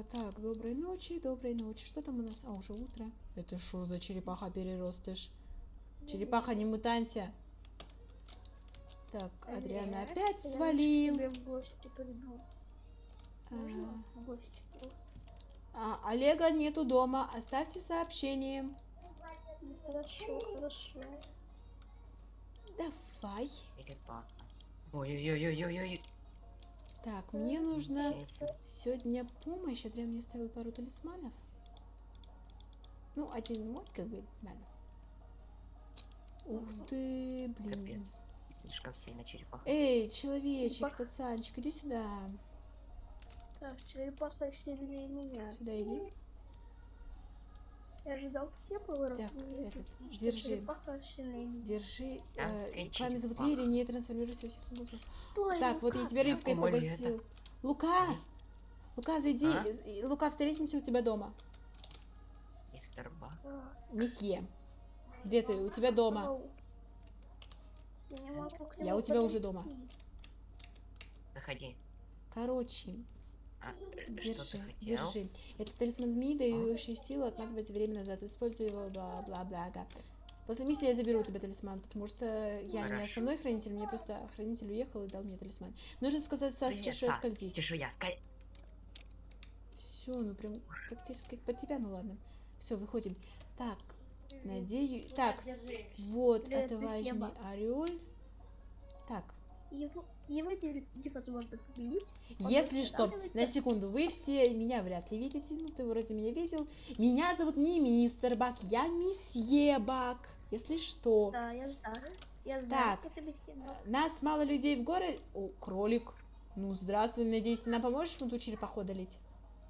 А, так, доброй ночи, доброй ночи. Что там у нас? А, уже утро. Это что за черепаха переростыш? Черепаха, не мутанься. Так, Адриана Олег, опять я свалил. к тебе в гости приду. Можно А, в гости? а, Олега нету дома. Оставьте сообщение. Ну, Хорошо, хорошо. Давай. Черепаха. Ой-ой-ой-ой-ой. Так, мне нужно сегодня помощь. Адриан мне оставил пару талисманов. Ну, один мой, как бы, надо. Ух ты, блин. Капец. Слишком сильно черепаха. Эй, человечек, Черепаха. пацанчик, иди сюда. Так, черепаха сильнее меня. Сюда иди. Я ожидал все повороты. Так, этот, держи. Держи. Э, вами зовут черепаха. Лири, не трансформируйся во всех голосов. Стой, Так, вот я Лука. тебя рыбкой Ой, погасил. Лука! Лука, зайди. А? Э, Лука, встретимся у тебя дома. Мистер Бак. А, Месье. Где ты? У тебя дома. Я Я у тебя уже дома. подойти. Заходи. Короче, А, э, держи, держи. Это талисман змеи, дающий силу отматывать время назад. Используй его, бла-бла-бла. После миссии я заберу у тебя талисман, потому что я не Хорошо. основной хранитель, мне просто хранитель уехал и дал мне талисман. Нужно сказать Привет, что я Сас. скользить. Чешуя, скаль. Все, ну прям практически как под тебя, ну ладно. Все, выходим. Так, надеюсь. Так, вот, отважный орел. Так, Его, его не- невозможно победить. Он если что, на секунду, вы все меня вряд ли видите, ну ты вроде меня видел. Меня зовут не мистер Бак, я месье Бак, если что. Да, я знаю. Я знаю, Так. Нас мало людей в городе. О, кролик. Ну, здравствуй, надеюсь, ты нам поможешь вот ту черепаху одолеть?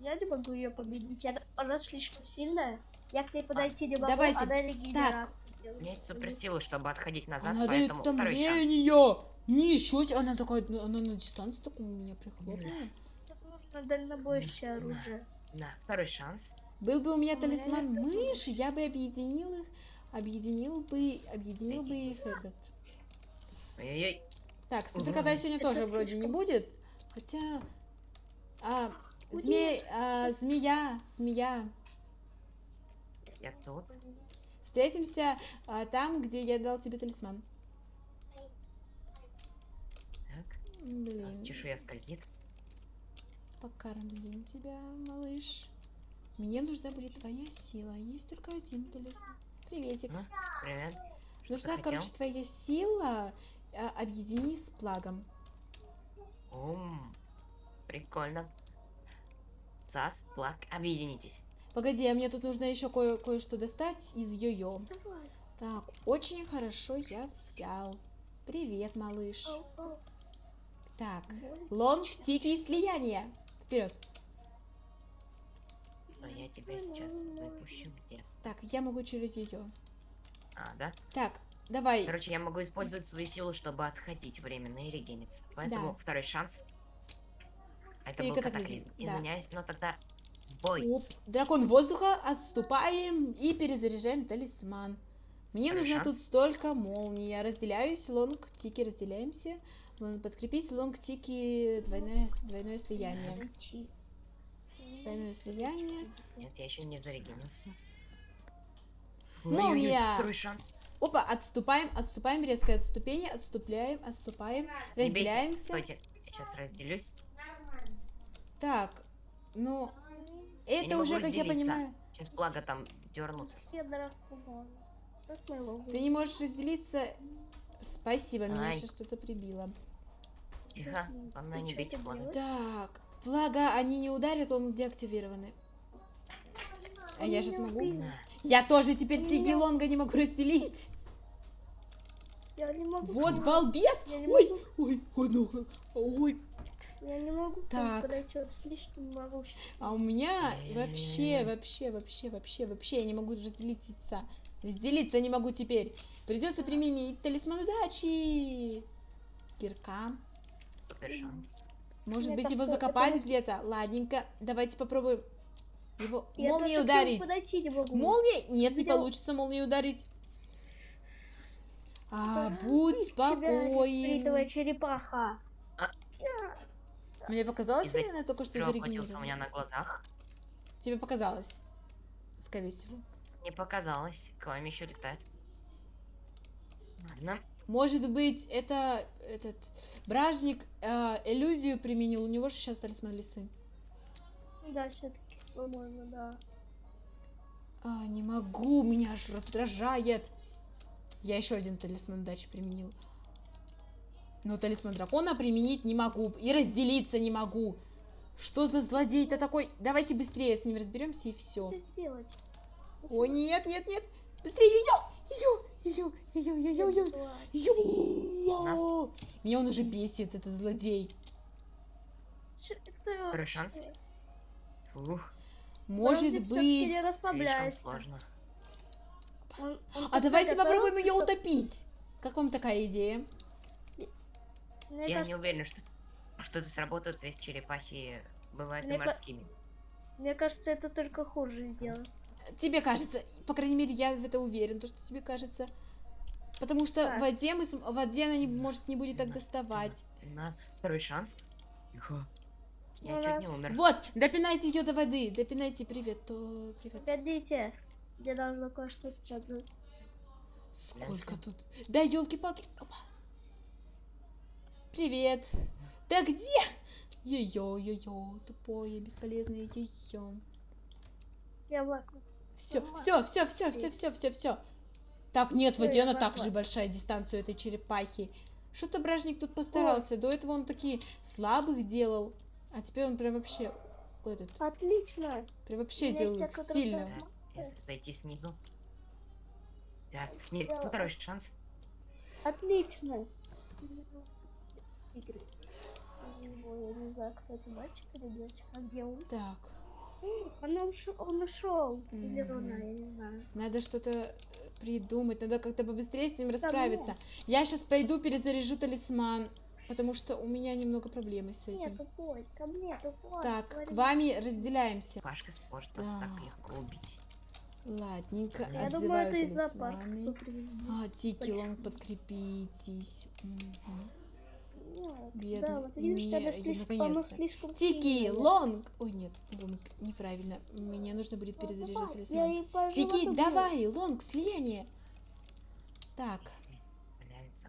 Я не могу ее победить. Она, она слишком сильная. Я к ней подойти не могу, давайте. она регенерацию У делает. меня есть суперсилы, чтобы отходить назад, Она дает поэтому второй шанс. утомление. Ничего себе, она такая, она на дистанции такую меня прихлопнула. Так нужно дальнобойщее Да. оружие. На, второй шанс. Был бы у меня У меня талисман мыши, я бы объединил их, объединил бы, объединил бы их этот. Ой-ой-ой. Так, суперкота сегодня Это тоже вроде не будет, хотя... А, а, змея, змея. Я тут. Встретимся а, там, где я дал тебе талисман. Так. Блин, Сас, чешуя скользит. покормим тебя, малыш. Мне нужна будет твоя сила, есть только один талисман. Приветик. Ну, привет. Что Нужна, короче, твоя сила. а, объедини с плагом. Ум, прикольно. Сас, Плак, объединитесь. Погоди, а мне тут нужно еще кое- кое-что достать из йо-йо. Давай. Так, очень хорошо я взял. Привет, малыш. Ау, ау. Так, лонг, тики и слияние. Вперед. Но я тебя сейчас выпущу где. Так, я могу через ее. А, да? Так, давай. Короче, я могу использовать свою силу, чтобы отходить временно и регениться. Поэтому Да. второй шанс. Это Или был катаклизм, катаклизм. да. Извиняюсь, но тогда бой. Оп, дракон воздуха, отступаем и перезаряжаем талисман. Мне нужно тут столько молний. Я разделяюсь, лонг, тики, разделяемся. Подкрепись, лонг, тики, двойное, двойное слияние. Двойное слияние. Нет, я еще не зарегенился. Молния! Второй шанс. Опа, отступаем, отступаем, резкое отступление, отступляем, отступаем, разделяемся. Стойте, я сейчас разделюсь. Так, ну, это уже, как я разделиться. понимаю, Сейчас благо там дернут. Ты не можешь разделиться. Спасибо, меня Ай. сейчас что-то прибило. Тихо, главное не бейте благо. Так, благо они не ударят, он деактивированы. А я сейчас меня могу? убил. На. Я тоже теперь Меня- Тиги Лонга не могу разделить. Я не могу. Вот балбес! Я не Ой, ой, ой, ну, ой. Я не могу Так. подойти, он слишком могущественный. А у меня вообще, вообще, вообще, вообще, вообще я не могу разделиться. Разделиться не могу теперь. Придется применить талисман удачи. Кирка. Супер шанс. Может Мне быть его кажется, закопать это- где-то? Ладненько. Давайте попробуем его Я молнией ударить. подойти не могу. Молния? Нет, не Видел? получится молнией ударить. А, будь тебя, спокоен. нефритовая черепаха. Мне показалось, или она только что Перевоплотился у меня на зарегенерировалась? глазах. Тебе показалось. Скорее всего. Не показалось. К вам еще летает. Ладно. Может быть, это этот бражник э, иллюзию применил. У него же сейчас талисман лисы. Да, все-таки, по-моему, да. А, не могу, меня аж раздражает. Я еще один талисман удачи применил. Но талисман дракона применить не могу. И разделиться не могу. Что за злодей-то такой? Давайте быстрее с ним разберемся и все. Что сделать? О, нет, нет, нет. Быстрее ее! Ее! Ее! Ее! Ее! Ее! Ее! Меня он уже бесит, этот злодей. Второй шанс. Фух, Может быть... слишком сложно. Он- он А давайте попробуем ее утопить. Как вам такая идея? Мне Я не кажется, уверен, что, что это сработает, ведь черепахи бывают и Мне ка- морскими. мне кажется, это только хуже сделает. Тебе кажется, по крайней мере, я в это уверен, то, что тебе кажется. Потому что Так. в воде, мы, см- в воде она, не, может, не будет так доставать. На второй шанс. Тихо. Я Ну, чуть раз. не умер. Вот, допинайте ее до воды. Допинайте, привет, то привет. Погодите, мне нужно кое-что сказать. Сколько тут? Да, елки-палки. Привет. Да где? Ее, ее, тупое, бесполезное ее. Я лакну. Все, все, все, все, все, все, все, все. Так, нет, в Ой, воде она вот, так же большая дистанция у этой черепахи. Что-то бражник тут постарался. До этого он такие слабых делал. А теперь он прям вообще этот, Отлично. прям вообще сделал сильно. если зайти снизу. Так, нет, второй шанс. Отлично. Игры. Ой, Я не знаю, кто это, мальчик или девочка. А где он? Так, Он ушел. Он ушел. Или Мгм. она, я не знаю. надо что-то придумать, надо как-то побыстрее с ним расправиться. Я сейчас пойду перезаряжу талисман, потому что у меня немного проблемы с Нет, этим. тупой. Ко мне, тупой. Так, говори. к вами разделяемся. Пашка нас так Так. легко убить. Ладненько, Я думаю, это из зоопарка талисманы. кто привезли. А, Тики, лонг, подкрепитесь. Мгм. Бедный. Да, вот видишь, Не, она я- слишком, она слишком Тики, лонг. Ой, нет, лонг, неправильно. Мне нужно будет Ну, перезаряжать талисман. Тики, давай, лонг, слияние. Так.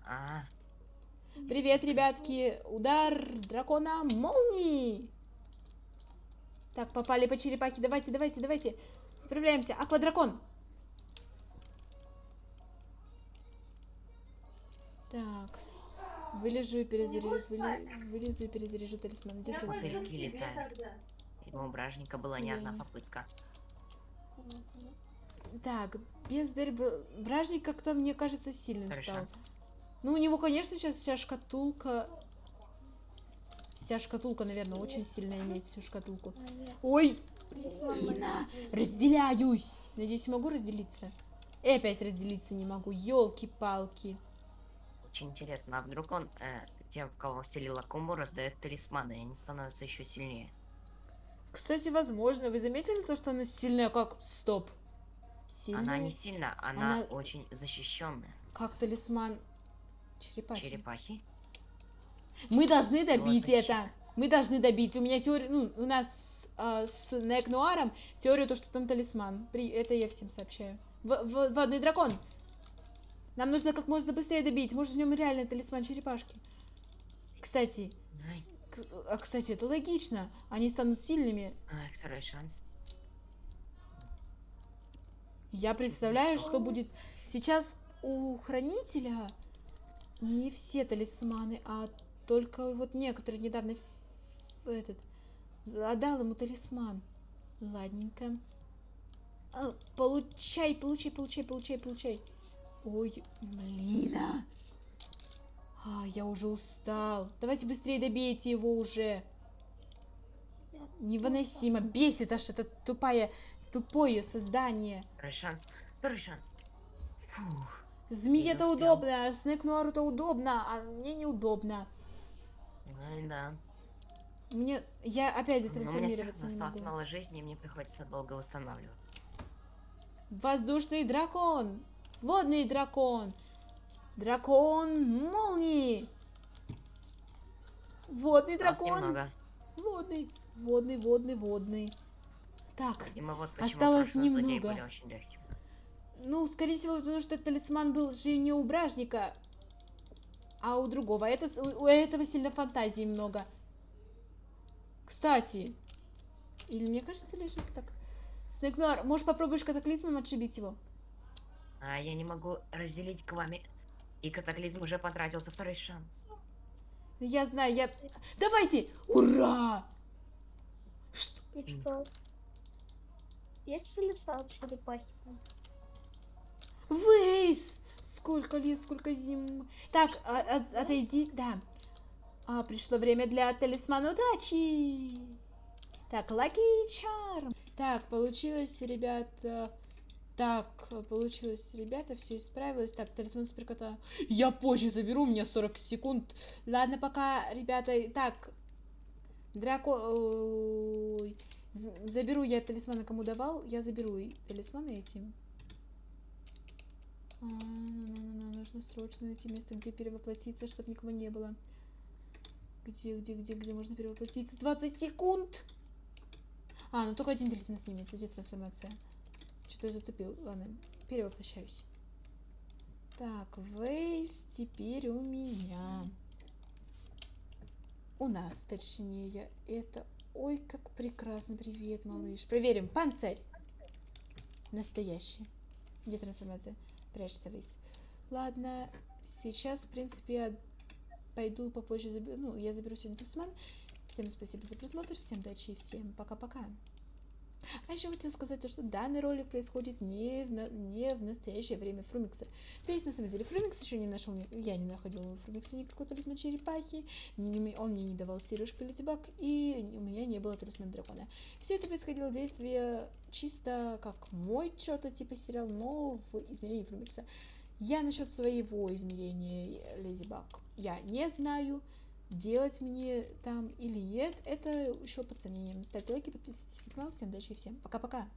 А, привет, ребятки. Удар дракона молнии. Так, попали по черепахе. Давайте, давайте, давайте. Справляемся. Аквадракон. Так. Вылежу и перезаряжу, выли- вылезу и перезаряжу талисман. Раз. зверьки летают. У бражника была не одна попытка. Так, бездарь бр- бражник как-то, мне кажется, сильным Второй стал. шанс. Ну, у него, конечно, сейчас вся шкатулка... Вся шкатулка, наверное, очень сильно иметь всю шкатулку. А, Ой, талисман блин, разделяюсь. Надеюсь, могу разделиться? И опять разделиться не могу. Елки-палки. Очень интересно, а вдруг он э, тем, в кого вселила комбо, раздает талисманы, и они становятся еще сильнее. Кстати, возможно, вы заметили то, что она сильная как... Стоп. Сильная? Она не сильно, она, Она- очень защищенная. Как талисман черепахи. Черепахи. Мы должны добить Золотая это. Мы должны добить. У меня теория, ну, у нас а, с Нек Нуаром теория то, что там талисман. При... Это я всем сообщаю. В- в- водный дракон. Нам нужно как можно быстрее добить. Может, в нем реально талисман черепашки. Кстати, а, кстати, это логично. Они станут сильными. ай, второй шанс. Я представляю, что будет. Сейчас у хранителя не все талисманы, а только вот некоторые недавно этот отдал ему талисман. Ладненько. А, Получай, получай, получай, получай, получай. Ой, блин. а. А, я уже устал. Давайте быстрее добейте его уже. Невыносимо. Бесит аж это тупое, тупое создание. Второй шанс. Второй шанс. Фух. Успел. удобно, Снэк Нуару-то удобно, а мне неудобно. Ну да. Мне... Я опять детрансформироваться не осталось могу. мало жизни, и мне приходится долго восстанавливаться. Воздушный дракон! Водный дракон! Дракон молнии! Водный дракон! немного. Водный, водный, водный, водный. Так, вот Осталось немного. ну, скорее всего, потому что талисман был же не у бражника, а у другого. Этот, у, у этого сильно фантазии много. Кстати, или мне кажется, ли сейчас так? Снегнор, может попробуешь катаклизмом отшибить его? А я не могу разделить к вами. И катаклизм уже потратился второй шанс. Я знаю, я... Давайте! Ура! Что? И что? Есть ли сам черепахи? там? Вейс! Сколько лет, сколько зим. Так, а- а- отойди, да. А, пришло время для талисмана удачи. Так, Lucky Charm. Так, получилось, ребята. Так, получилось, ребята, все исправилось. Так, талисман суперкота. Я позже заберу, у меня 40 секунд. Ладно, пока, ребята. Так, Драко... Заберу я талисмана, кому давал. Я заберу и талисманы этим. А, Нужно срочно найти место, где перевоплотиться, чтобы никого не было. Где, где, где, где можно перевоплотиться? 20 секунд! А, ну только один талисман снимется. Где трансформация? Что-то затупил. Ладно, перевоплощаюсь. Так, Вейс теперь у меня. У нас, точнее, это... Ой, как прекрасно. Привет, малыш. Проверим. Панцирь. Настоящий. Где трансформация? Прячься, Вейс. Ладно, сейчас, в принципе, я пойду попозже заберу. Ну, я заберу сегодня талисман. Всем спасибо за просмотр, всем удачи и всем пока-пока. А еще хотел сказать, то, что данный ролик происходит не в, на- не в настоящее время Фрумикса. То есть, на самом деле, Фрумикс еще не нашел, я не находила у Фрумикса никакой талисман черепахи, он мне не давал сережку Ледибак, и у меня не было талисмана дракона. Все это происходило действие чисто как мой что-то типа сериал, но в измерении Фрумикса. Я насчет своего измерения Леди Баг я не знаю, делать мне там или нет, это еще под сомнением. Ставьте лайки, подписывайтесь на канал. Всем удачи и всем пока-пока.